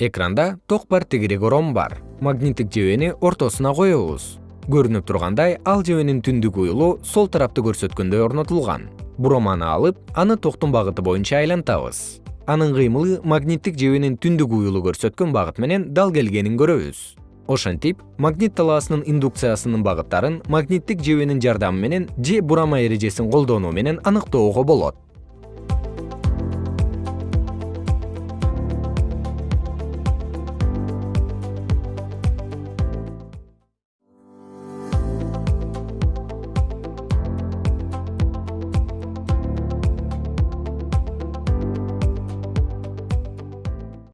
экранда ток бар ором бар. Магниттик жебени ортосуна коебуз. Көрүнүп тургандай ал жебенин түндүк уюлу сол тарапты көрсөткөндөй орнотулган. Буроманы алып аны токтун багыты боюнча айлантабыз. Анын кыймылы магниттик жебенин түндүк уюлу көрсөткөн багыт менен дал келгенин көрөбүз. Ошентип магнит талаасынын индукциясынын багыттарын магниттик жебенин жардамы менен же бурама эрежесин колдонуу менен аныктоого болот.